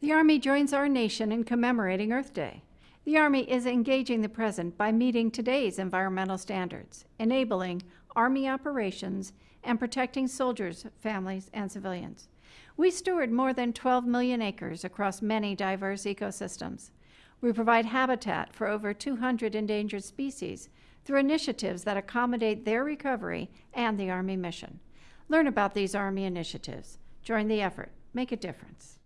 The Army joins our nation in commemorating Earth Day. The Army is engaging the present by meeting today's environmental standards, enabling Army operations, and protecting soldiers, families, and civilians. We steward more than 12 million acres across many diverse ecosystems. We provide habitat for over 200 endangered species through initiatives that accommodate their recovery and the Army mission. Learn about these Army initiatives. Join the effort. Make a difference.